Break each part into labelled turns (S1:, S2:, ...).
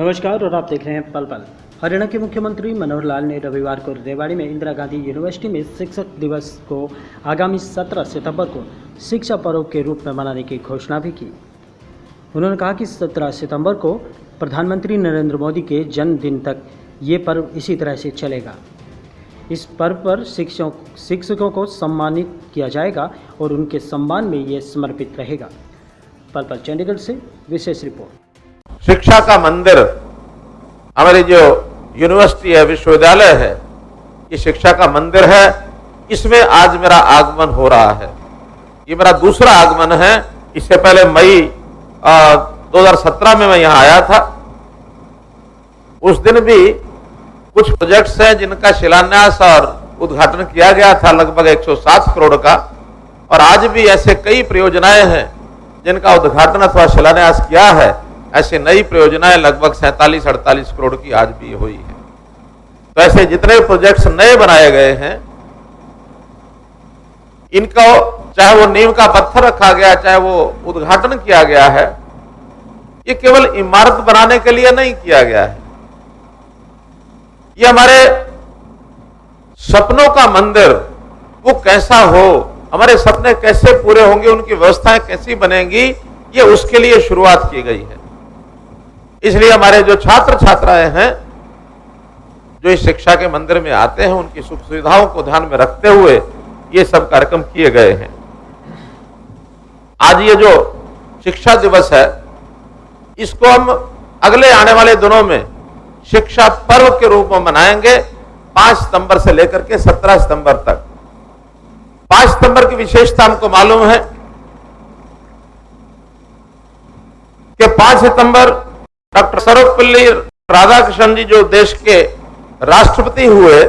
S1: नमस्कार, और आप देख रहे हैं पल पल। हरियाणा के मुख्यमंत्री मनोहर लाल ने रविवार को रेवाड़ी में इंदिरा गांधी यूनिवर्सिटी में शिक्षक दिवस को आगामी 17 सितंबर को शिक्षा पर्व के रूप में मनाने की घोषणा भी की। उन्होंने कहा कि 17 सितंबर को प्रधानमंत्री नरेंद्र मोदी के जन्मदिन तक ये पर्व इसी तरह से चलेगा। इस पर्व पर शिक्षकों शिक्षकों को सम्मानित किया जाएगा और उनके सम्मान में ये समर्पित रहेगा। पल पल, चंडीगढ़ से विशेष रिपोर्ट।
S2: शिक्षा का मंदिर हमारी जो यूनिवर्सिटी है विश्वविद्यालय है ये शिक्षा का मंदिर है। इसमें आज मेरा आगमन हो रहा है। ये मेरा दूसरा आगमन है। इससे पहले मई आ, 2017 में मैं यहाँ आया था। उस दिन भी कुछ प्रोजेक्ट्स हैं जिनका शिलान्यास और उद्घाटन किया गया था लगभग 107 करोड़ का। और आज भी ऐसे कई परियोजनाएँ हैं जिनका उद्घाटन अथवा शिलान्यास किया है। ऐसे नई परियोजनाएँ लगभग सैंतालीस, अड़तालीस करोड़ की आज भी हुई है। तो ऐसे जितने प्रोजेक्ट्स नए बनाए गए हैं, इनको चाहे वो नीम का पत्थर रखा गया, चाहे वो उद्घाटन किया गया है, ये केवल इमारत बनाने के लिए नहीं किया गया है। ये हमारे सपनों का मंदिर, वो कैसा हो, हमारे सपने कैसे पूरे होंगे, उनकी व्यवस्थाएँ कैसी बनेंगी, ये उसके लिए शुरुआत की गई है। इसलिए हमारे जो छात्र छात्राएँ हैं, जो इस शिक्षा के मंदिर में आते हैं, उनकी सुख सुविधाओं को ध्यान में रखते हुए ये सब कार्यक्रम किए गए हैं। आज ये जो शिक्षा दिवस है, इसको हम अगले आने वाले दिनों में शिक्षा पर्व के रूप में मनाएँगे, पाँच सितंबर से लेकर के सत्रह सितंबर तक। पाँच सितंबर की विशेषता हमको मालूम है कि पाँच सितंबर डॉक्टर सर्वपल्ली राधाकृष्णन जी जो देश के राष्ट्रपति हुए,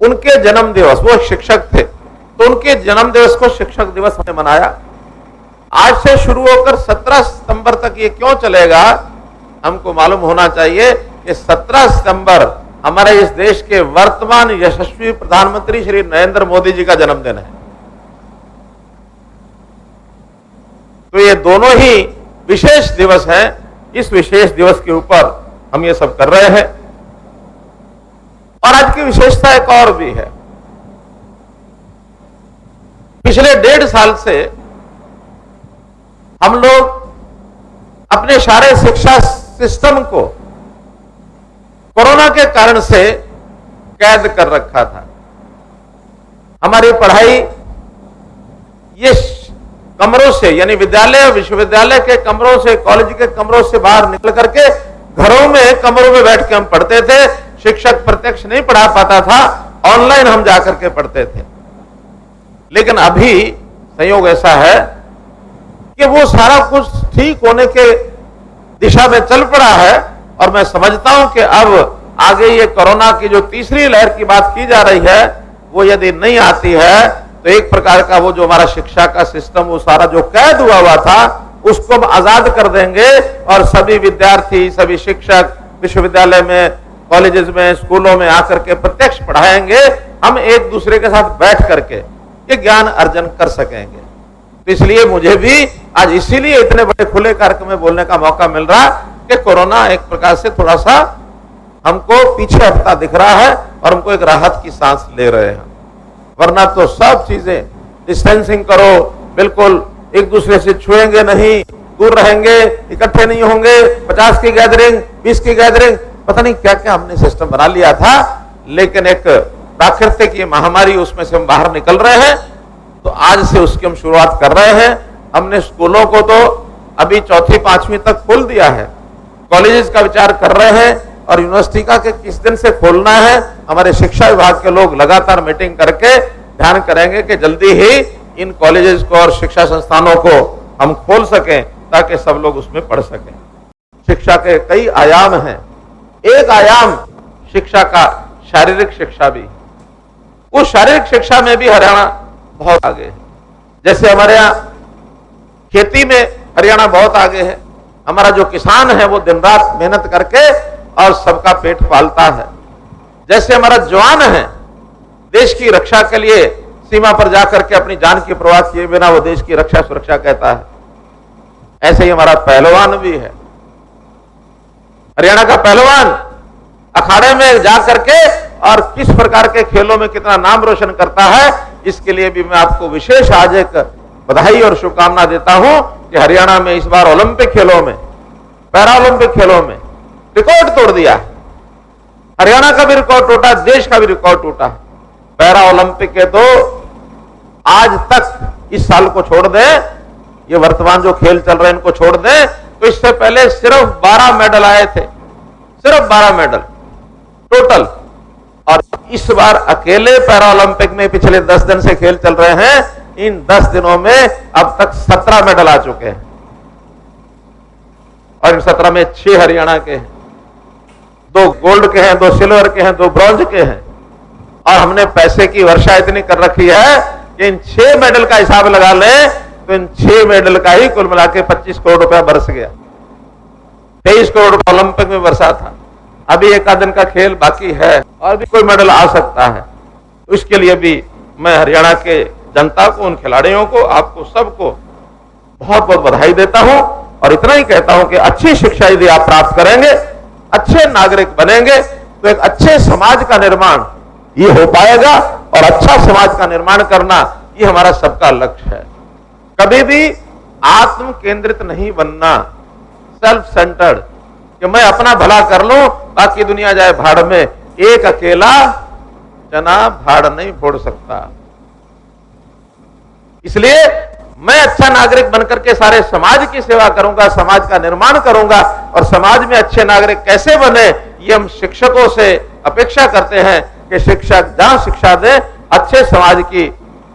S2: उनके जन्म दिवस वो शिक्षक थे तो उनके जन्म दिवस को शिक्षक दिवस हमने मनाया। आज से शुरू होकर 17 सितंबर तक ये क्यों चलेगा, हमको मालूम होना चाहिए कि 17 सितंबर हमारे इस देश के वर्तमान यशस्वी प्रधानमंत्री श्री नरेंद्र मोदी जी का जन्मदिन है। तो ये दोनों ही विशेष दिवस हैं इस विशेष दिवस के ऊपर हम ये सब कर रहे हैं। और आज की विशेषता एक और भी है। पिछले डेढ़ साल से हम लोग अपने सारे शिक्षा सिस्टम को कोरोना के कारण से कैद कर रखा था। हमारी पढ़ाई ये कमरों से, यानी विद्यालय, विश्वविद्यालय के कमरों से कॉलेज के कमरों से बाहर निकल करके घरों में, कमरों में बैठ के हम पढ़ते थे। शिक्षक प्रत्यक्ष नहीं पढ़ा पाता था ऑनलाइन हम जाकर के पढ़ते थे। लेकिन अभी संयोग ऐसा है कि वो सारा कुछ ठीक होने के दिशा में चल पड़ा है और मैं समझता हूँ कि अब आगे ये कोरोना की जो तीसरी लहर की बात की जा रही है, वो यदि नहीं आती है तो एक प्रकार का वो जो हमारा शिक्षा का सिस्टम वो सारा जो कैद हुआ हुआ था, उसको हम आज़ाद कर देंगे और सभी विद्यार्थी, सभी शिक्षक विश्वविद्यालय में कॉलेजेस में, स्कूलों में आकर के प्रत्यक्ष पढ़ाएँगे। हम एक दूसरे के साथ बैठ करके ये ज्ञान अर्जन कर सकेंगे। तो इसलिए मुझे भी आज इसीलिए इतने बड़े खुले कार्यक्रम में बोलने का मौका मिल रहा कि कोरोना एक प्रकार से थोड़ा सा हमको पीछे हटता दिख रहा है और हमको एक राहत की सांस ले रहे हैं। वरना तो सब चीज़ें डिस्टेंसिंग करो, बिल्कुल एक दूसरे से छुएँगे नहीं, दूर रहेंगे, इकट्ठे नहीं होंगे, पचास की गैदरिंग बीस की गैदरिंग पता नहीं क्या क्या हमने सिस्टम बना लिया था, लेकिन एक प्राकृतिक ये महामारी उसमें से हम बाहर निकल रहे हैं तो आज से उसकी हम शुरुआत कर रहे हैं। हमने स्कूलों को तो अभी चौथी, पांचवी तक खोल दिया है। कॉलेजेस का विचार कर रहे हैं और यूनिवर्सिटी का कि किस दिन से खोलना है, हमारे शिक्षा विभाग के लोग लगातार मीटिंग करके ध्यान करेंगे कि जल्दी ही इन कॉलेजेस को और शिक्षा संस्थानों को हम खोल सकें ताकि सब लोग उसमें पढ़ सकें। शिक्षा के कई आयाम हैं। एक आयाम शिक्षा का, शारीरिक शिक्षा भी। उस शारीरिक शिक्षा में भी हरियाणा बहुत आगे है। जैसे हमारे यहाँ खेती में हरियाणा बहुत आगे है। हमारा जो किसान है, वो दिन रात मेहनत करके और सबका पेट पालता है। जैसे हमारा जवान है, देश की रक्षा के लिए सीमा पर जाकर के अपनी जान की परवाह किए बिना वो देश की रक्षा सुरक्षा कहता है। ऐसे ही हमारा पहलवान भी है। हरियाणा का पहलवान अखाड़े में जा करके और किस प्रकार के खेलों में कितना नाम रोशन करता है, इसके लिए भी मैं आपको विशेष आज एक बधाई और शुभकामना देता हूँ कि हरियाणा में इस बार ओलंपिक खेलों में पैरा ओलंपिक खेलों में रिकॉर्ड तोड़ दिया। हरियाणा का भी रिकॉर्ड टूटा, देश का भी रिकॉर्ड टूटा। पैरा ओलंपिक के तो आज तक इस साल को छोड़ दे, ये वर्तमान जो खेल चल रहे हैं इनको छोड़ दें तो इससे पहले सिर्फ़ 12 मेडल आए थे। सिर्फ़ 12 मेडल टोटल और इस बार अकेले पैरा ओलंपिक में पिछले 10 दिन से खेल चल रहे हैं, इन 10 दिनों में अब तक 17 मेडल आ चुके हैं। और इन 17 में छह हरियाणा के हैं। दो गोल्ड के हैं, दो सिल्वर के हैं, दो ब्रॉन्ज के हैं। और हमने पैसे की वर्षा इतनी कर रखी है कि इन छह मेडल का हिसाब लगा लें तो इन छह मेडल का ही कुल मिला के पच्चीस करोड़ रुपया बरस गया। तेईस करोड़ रुपया ओलंपिक में बरसा था। अभी एक दिन का खेल बाकी है और भी कोई मेडल आ सकता है। उसके लिए भी मैं हरियाणा के जनता को, उन खिलाड़ियों को, आपको, सबको बहुत बहुत बधाई देता हूँ और इतना ही कहता हूँ कि अच्छी शिक्षा यदि आप प्राप्त करेंगे अच्छे नागरिक बनेंगे तो एक अच्छे समाज का निर्माण ये हो पाएगा और अच्छा समाज का निर्माण करना ये हमारा सबका लक्ष्य है। कभी भी आत्म केंद्रित नहीं बनना सेल्फ सेंटर्ड कि मैं अपना भला कर लूँ, बाकी दुनिया जाए भाड़ में, एक अकेला चना भाड़ नहीं फोड़ सकता। इसलिए मैं अच्छा नागरिक बनकर के सारे समाज की सेवा करूँगा, समाज का निर्माण करूँगा और समाज में अच्छे नागरिक कैसे बने, ये हम शिक्षकों से अपेक्षा करते हैं कि शिक्षक जहाँ शिक्षा दे, अच्छे समाज की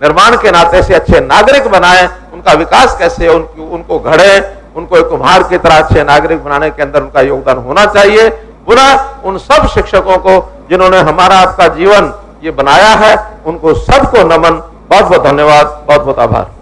S2: निर्माण के नाते से अच्छे नागरिक बनाए, उनका विकास कैसे उनको उनको घड़े, उनको एक कुम्हार की तरह अच्छे नागरिक बनाने के अंदर उनका योगदान होना चाहिए। पुनः उन सब शिक्षकों को, जिन्होंने हमारा आपका जीवन ये बनाया है, उनको सबको नमन बहुत बहुत धन्यवाद बहुत बहुत आभार।